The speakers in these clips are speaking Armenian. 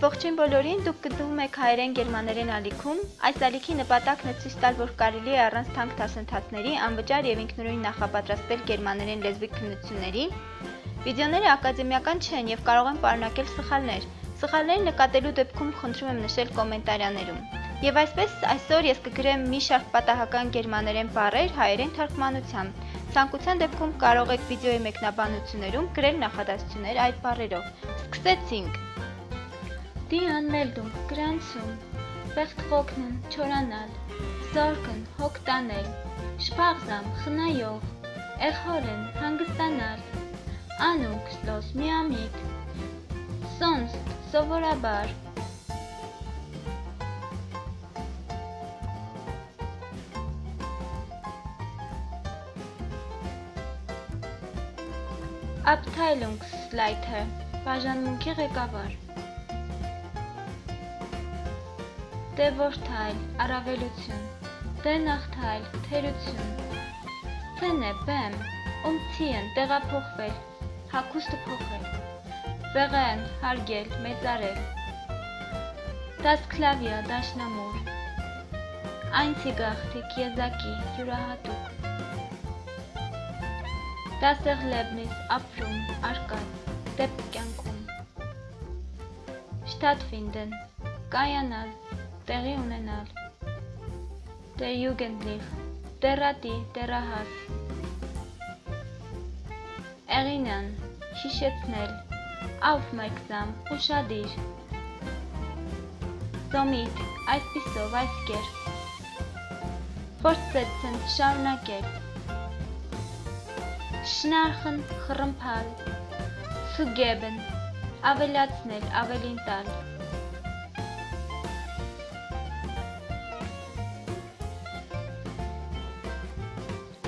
Ողջույն բոլորին, դուք գտնվում եք հայերեն գերմաներեն ալիքում։ Այս ալիքի նպատակն է ցույց տալ, որ կարելի է առանց թանկ դասընթացների անվճար եւ ինքնուրույն նախապատրաստվել գերմաներեն լեզվի քննությունների։ Վիդեոները ակադեմիական չեն եւ կարող են պարունակել սխալներ։ Սխալներ նկատելու դեպքում խնդրում եմ նշել կոմենտարյաներում։ Եվ այսպես այսօր ես կգրեմ մի շարք պատահական գերմաներեն բառեր հայերեն թարգմանությամբ։ Ցանկության դեպքում կարող եք վիդեոյի մեկնաբանություններում գրել նախադասություններ այդ բառերով։ Սկսեցինք։ Die Anmeldung, Grenzen, Վեղթղոքնն, չորանալ, Զորքն, հոգ տանել, Շփաղզամ, խնայով, Էխորեն, հանգստանալ, Անուքստոս, միամիտ, Sonst, սովորաբար, Abteilungsleiter, բաժանմունքի ղեկավար Դե որդայլ, առավելություն, դե նախթայլ, թերություն, թենե, բեմ, ումցիեն, տեղափոխվել, հակուստը փոխել, վեղեն, հարգել, մեծարել, դասքլավիա, դաշնամուր, այնցի եզակի, յուրահատուկ, դասեղլեբնիս, ապրում, արկած, դեպ կյանքում, շտատվինդեն, կայանալ, տեղի ունենալ Der Jugendlich Տերատի, տերահաս Էղինան Հիշեցնել Aufmerksam ուշադիր Somit այսպիսով այս կերպ Fortsetzen շարունակել Schnarchen խռմփալ Zugeben ավելացնել, ավելին տալ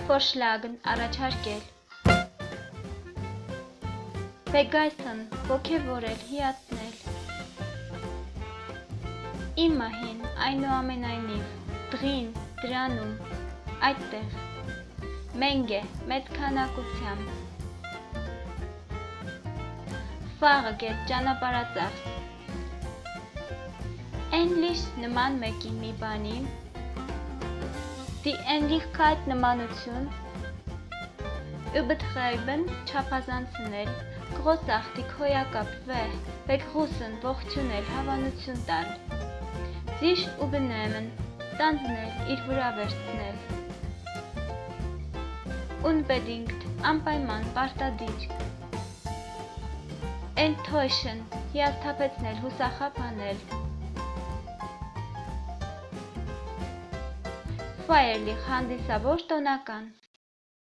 Vorschlagen առաջարկել Begeistern ոգևորել, հիացնել Immerhin այնուամենայնիվ դրին, դրանում, այդտեղ Մենգե, մեծ քանակությամբ Ֆաղը ճանապարհածախս English նման մեկի մի բանի Die Ähnlichkeit նմանություն Übertreiben չափազանցնել Großartig հոյակապ վեհ Begrüßen ողջունել հավանություն տալ Sich übernehmen տանձնել իր վրա վերցնել Unbedingt անպայման պարտադիր Enttäuschen հիասթափեցնել հուսախաբանել Ֆայերլիխ հանդիսավոր տոնական